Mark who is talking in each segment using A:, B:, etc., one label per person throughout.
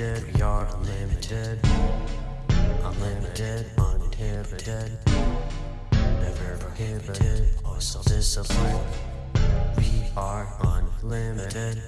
A: unlimited. We are unlimited. Unlimited, uninhibited. Never prohibited or self discipline. We are unlimited.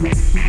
A: Bye.